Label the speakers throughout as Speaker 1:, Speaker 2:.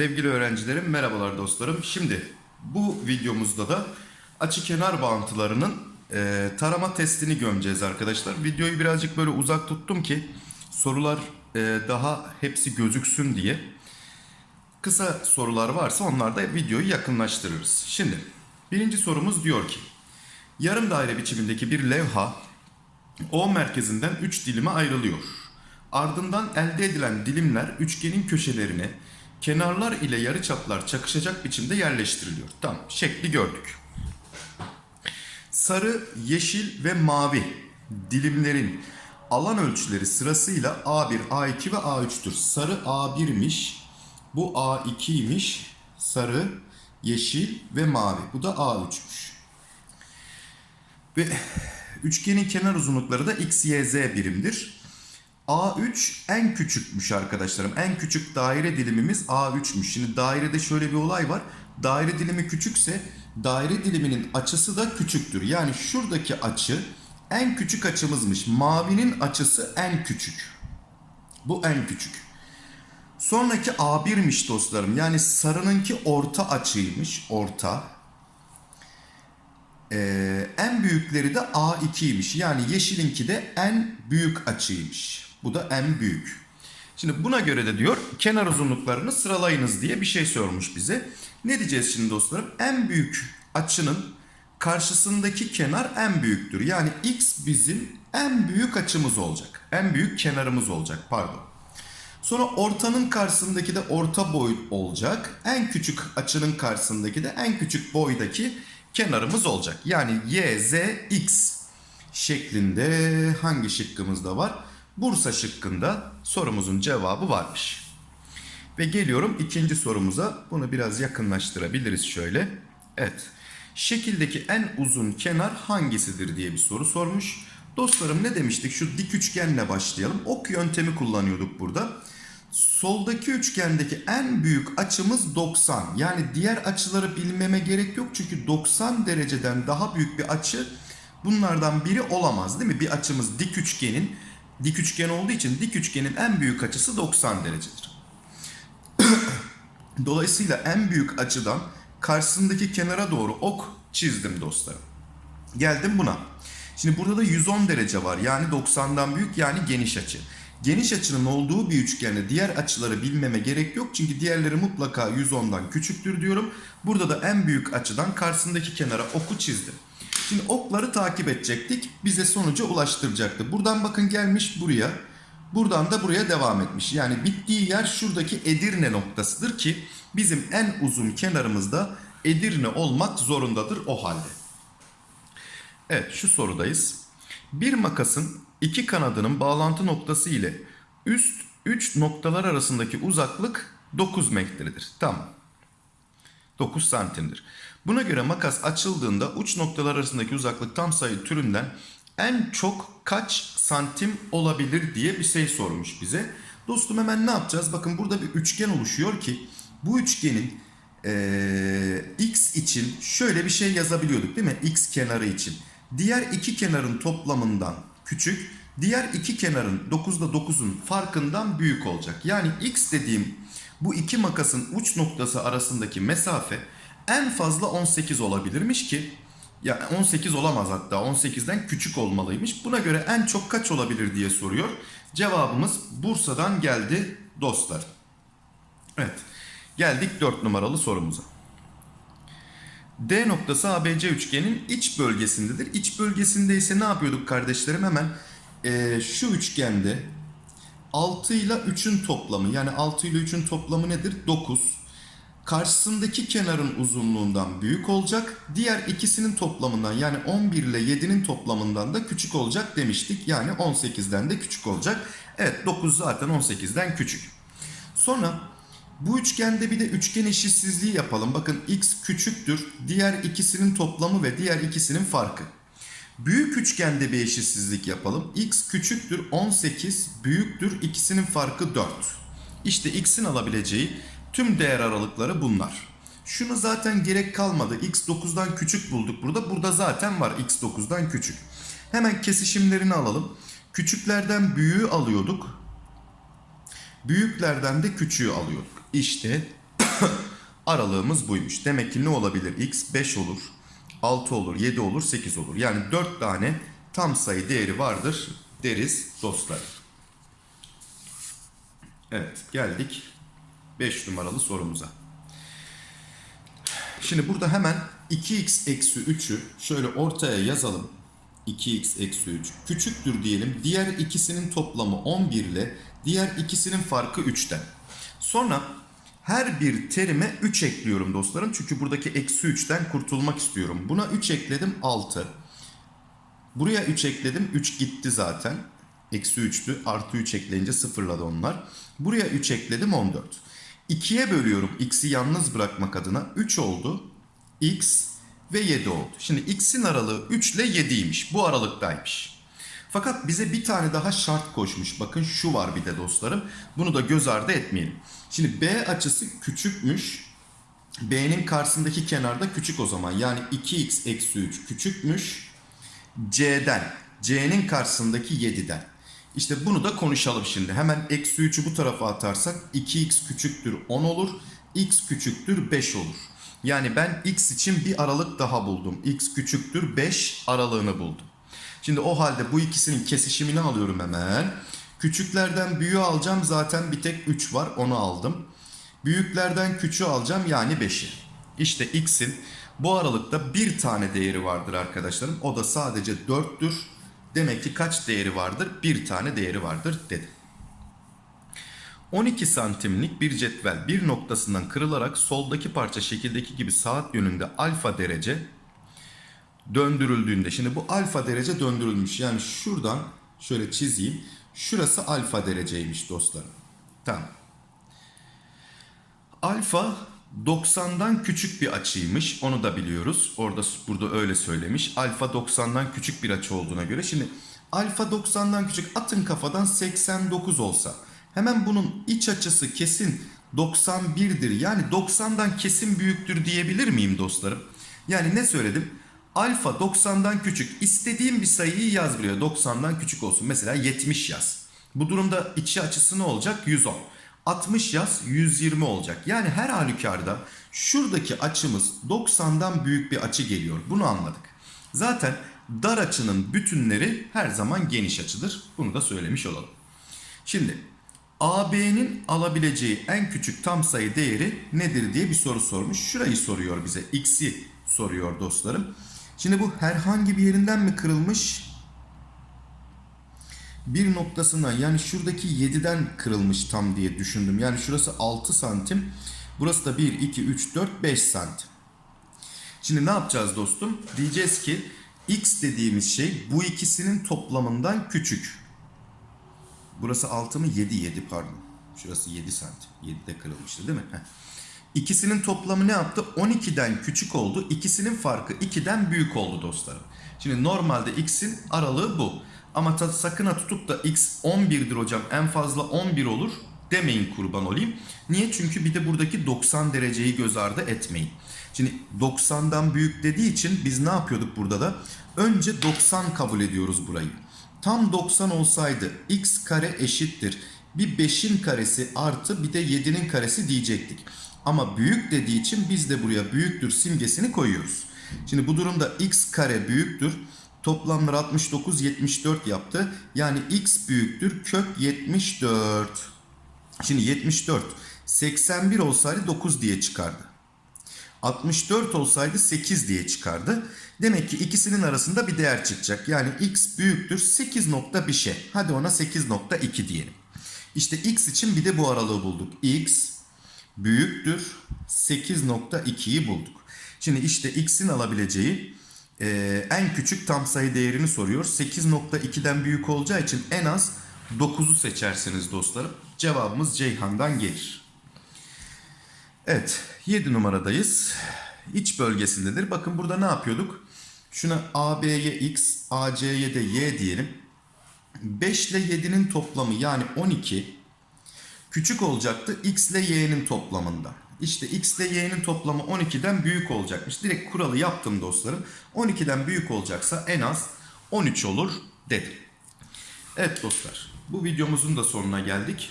Speaker 1: Sevgili öğrencilerim, merhabalar dostlarım. Şimdi bu videomuzda da açı kenar bağıntılarının e, tarama testini gömeceğiz arkadaşlar. Videoyu birazcık böyle uzak tuttum ki sorular e, daha hepsi gözüksün diye. Kısa sorular varsa onlar da videoyu yakınlaştırırız. Şimdi birinci sorumuz diyor ki yarım daire biçimindeki bir levha O merkezinden 3 dilime ayrılıyor. Ardından elde edilen dilimler üçgenin köşelerine kenarlar ile yarıçaplar çakışacak biçimde yerleştiriliyor. Tamam, şekli gördük. Sarı, yeşil ve mavi dilimlerin alan ölçüleri sırasıyla A1, A2 ve A3'tür. Sarı A1'miş, bu A2'ymiş, sarı, yeşil ve mavi. Bu da A3'müş. Ve üçgenin kenar uzunlukları da x, y, z birimdir. A3 en küçükmüş arkadaşlarım. En küçük daire dilimimiz A3'müş. Şimdi dairede şöyle bir olay var. Daire dilimi küçükse daire diliminin açısı da küçüktür. Yani şuradaki açı en küçük açımızmış. Mavinin açısı en küçük. Bu en küçük. Sonraki A1'miş dostlarım. Yani sarınınki orta açıymış. Orta. Ee, en büyükleri de A2'ymiş. Yani yeşilinki de en büyük açıymış. Bu da en büyük. Şimdi buna göre de diyor kenar uzunluklarını sıralayınız diye bir şey sormuş bize. Ne diyeceğiz şimdi dostlarım? En büyük açının karşısındaki kenar en büyüktür. Yani x bizim en büyük açımız olacak. En büyük kenarımız olacak pardon. Sonra ortanın karşısındaki de orta boy olacak. En küçük açının karşısındaki de en küçük boydaki kenarımız olacak. Yani y, z, x şeklinde hangi şıkkımızda var? Bursa şıkkında sorumuzun cevabı varmış. Ve geliyorum ikinci sorumuza. Bunu biraz yakınlaştırabiliriz şöyle. Evet. Şekildeki en uzun kenar hangisidir diye bir soru sormuş. Dostlarım ne demiştik? Şu dik üçgenle başlayalım. Ok yöntemi kullanıyorduk burada. Soldaki üçgendeki en büyük açımız 90. Yani diğer açıları bilmeme gerek yok. Çünkü 90 dereceden daha büyük bir açı bunlardan biri olamaz değil mi? Bir açımız dik üçgenin dik üçgen olduğu için dik üçgenin en büyük açısı 90 derecedir. Dolayısıyla en büyük açıdan karşısındaki kenara doğru ok çizdim dostlarım. Geldim buna. Şimdi burada da 110 derece var. Yani 90'dan büyük yani geniş açı. Geniş açının olduğu bir üçgende diğer açıları bilmeme gerek yok. Çünkü diğerleri mutlaka 110'dan küçüktür diyorum. Burada da en büyük açıdan karşısındaki kenara oku çizdim. Şimdi okları takip edecektik. Bize sonuca ulaştıracaktı. Buradan bakın gelmiş buraya. Buradan da buraya devam etmiş. Yani bittiği yer şuradaki Edirne noktasıdır ki bizim en uzun kenarımızda Edirne olmak zorundadır o halde. Evet şu sorudayız. Bir makasın iki kanadının bağlantı noktası ile üst 3 noktalar arasındaki uzaklık 9 metredir. Tamam. 9 santimdir. Buna göre makas açıldığında uç noktalar arasındaki uzaklık tam sayı türünden en çok kaç santim olabilir diye bir şey sormuş bize. Dostum hemen ne yapacağız? Bakın burada bir üçgen oluşuyor ki bu üçgenin ee, x için şöyle bir şey yazabiliyorduk değil mi? x kenarı için. Diğer iki kenarın toplamından küçük, diğer iki kenarın 9'da 9'un farkından büyük olacak. Yani x dediğim bu iki makasın uç noktası arasındaki mesafe en fazla 18 olabilirmiş ki ya 18 olamaz hatta 18'den küçük olmalıymış. Buna göre en çok kaç olabilir diye soruyor. Cevabımız Bursa'dan geldi dostlar. Evet. Geldik 4 numaralı sorumuza. D noktası ABC üçgenin iç bölgesindedir. İç bölgesinde ise ne yapıyorduk kardeşlerim? Hemen e, şu üçgende 6 ile 3'ün toplamı yani 6 ile 3'ün toplamı nedir? 9. Karşısındaki kenarın uzunluğundan büyük olacak. Diğer ikisinin toplamından yani 11 ile 7'nin toplamından da küçük olacak demiştik. Yani 18'den de küçük olacak. Evet 9 zaten 18'den küçük. Sonra bu üçgende bir de üçgen eşitsizliği yapalım. Bakın x küçüktür. Diğer ikisinin toplamı ve diğer ikisinin farkı. Büyük üçgende bir eşitsizlik yapalım. x küçüktür 18 büyüktür ikisinin farkı 4. İşte x'in alabileceği tüm değer aralıkları bunlar. Şunu zaten gerek kalmadı. x 9'dan küçük bulduk burada. Burada zaten var x 9'dan küçük. Hemen kesişimlerini alalım. Küçüklerden büyüğü alıyorduk. Büyüklerden de küçüğü alıyorduk. İşte aralığımız buymuş. Demek ki ne olabilir? X 5 olur, 6 olur, 7 olur, 8 olur. Yani 4 tane tam sayı değeri vardır deriz dostlar. Evet geldik 5 numaralı sorumuza. Şimdi burada hemen 2x eksi 3'ü şöyle ortaya yazalım. 2x eksi 3 küçüktür diyelim. Diğer ikisinin toplamı 11 ile diğer ikisinin farkı 3'ten. Sonra her bir terime 3 ekliyorum dostlarım. Çünkü buradaki eksi 3'ten kurtulmak istiyorum. Buna 3 ekledim 6. Buraya 3 ekledim 3 gitti zaten. Eksi 3'tü artı 3 ekleyince sıfırladı onlar. Buraya 3 ekledim 14. 2'ye bölüyorum x'i yalnız bırakmak adına 3 oldu. x ve 7 oldu. Şimdi x'in aralığı 3 ile 7'ymiş. Bu aralıktaymış. Fakat bize bir tane daha şart koşmuş. Bakın şu var bir de dostlarım. Bunu da göz ardı etmeyelim. Şimdi B açısı küçükmüş. B'nin karşısındaki kenarda küçük o zaman. Yani 2x eksi 3 küçükmüş. C'den. C'nin karşısındaki 7'den. İşte bunu da konuşalım şimdi. Hemen eksi 3'ü bu tarafa atarsak 2x küçüktür 10 olur. x küçüktür 5 olur. Yani ben x için bir aralık daha buldum. x küçüktür 5 aralığını buldum. Şimdi o halde bu ikisinin kesişimini alıyorum hemen. Küçüklerden büyüğü alacağım zaten bir tek 3 var onu aldım. Büyüklerden küçüğü alacağım yani 5'i. İşte x'in bu aralıkta bir tane değeri vardır arkadaşlarım. O da sadece 4'tür. Demek ki kaç değeri vardır? Bir tane değeri vardır dedim. 12 santimlik bir cetvel bir noktasından kırılarak soldaki parça şekildeki gibi saat yönünde alfa derece döndürüldüğünde şimdi bu alfa derece döndürülmüş. Yani şuradan şöyle çizeyim. Şurası alfa dereceymiş dostlarım. Tamam. Alfa 90'dan küçük bir açıymış. Onu da biliyoruz. Orada burada öyle söylemiş. Alfa 90'dan küçük bir açı olduğuna göre. Şimdi alfa 90'dan küçük atın kafadan 89 olsa. Hemen bunun iç açısı kesin 91'dir. Yani 90'dan kesin büyüktür diyebilir miyim dostlarım? Yani ne söyledim? Alfa 90'dan küçük. İstediğim bir sayıyı yaz buraya. 90'dan küçük olsun. Mesela 70 yaz. Bu durumda içi açısı ne olacak? 110. 60 yaz 120 olacak. Yani her halükarda şuradaki açımız 90'dan büyük bir açı geliyor. Bunu anladık. Zaten dar açının bütünleri her zaman geniş açıdır. Bunu da söylemiş olalım. Şimdi AB'nin alabileceği en küçük tam sayı değeri nedir diye bir soru sormuş. Şurayı soruyor bize. X'i soruyor dostlarım. Şimdi bu herhangi bir yerinden mi kırılmış? Bir noktasından yani şuradaki 7'den kırılmış tam diye düşündüm. Yani şurası 6 santim. Burası da 1, 2, 3, 4, 5 santim. Şimdi ne yapacağız dostum? Diyeceğiz ki x dediğimiz şey bu ikisinin toplamından küçük. Burası 6 mı? 7, 7 pardon. Şurası 7 santim. 7'de kırılmıştı değil mi? Heh. İkisinin toplamı ne yaptı? 12'den küçük oldu. İkisinin farkı 2'den büyük oldu dostlarım. Şimdi normalde x'in aralığı bu. Ama sakın ha tutup da x 11'dir hocam en fazla 11 olur demeyin kurban olayım. Niye? Çünkü bir de buradaki 90 dereceyi göz ardı etmeyin. Şimdi 90'dan büyük dediği için biz ne yapıyorduk burada da? Önce 90 kabul ediyoruz burayı. Tam 90 olsaydı x kare eşittir. Bir 5'in karesi artı bir de 7'nin karesi diyecektik. Ama büyük dediği için biz de buraya büyüktür simgesini koyuyoruz. Şimdi bu durumda x kare büyüktür. Toplamları 69 74 yaptı. Yani x büyüktür kök 74. Şimdi 74 81 olsaydı 9 diye çıkardı. 64 olsaydı 8 diye çıkardı. Demek ki ikisinin arasında bir değer çıkacak. Yani x büyüktür 8 nokta bir şey. Hadi ona 8.2 diyelim. İşte x için bir de bu aralığı bulduk. x büyüktür 8.2'yi bulduk. Şimdi işte x'in alabileceği e, en küçük tam sayı değerini soruyor. 8.2'den büyük olacağı için en az 9'u seçersiniz dostlarım. Cevabımız Ceyhan'dan gelir. Evet 7 numaradayız. İç bölgesindedir. Bakın burada ne yapıyorduk? Şuna AB'ye X, AC'ye de Y diyelim. 5 ile 7'nin toplamı yani 12 küçük olacaktı X ile Y'nin toplamında. İşte X ile Y'nin toplamı 12'den büyük olacakmış. Direkt kuralı yaptım dostlarım. 12'den büyük olacaksa en az 13 olur dedim. Evet dostlar bu videomuzun da sonuna geldik.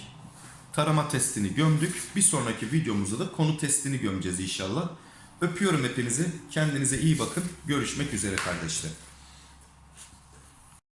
Speaker 1: Tarama testini gömdük. Bir sonraki videomuzda da konu testini gömeceğiz inşallah. Öpüyorum hepinizi. Kendinize iyi bakın. Görüşmek üzere kardeşler.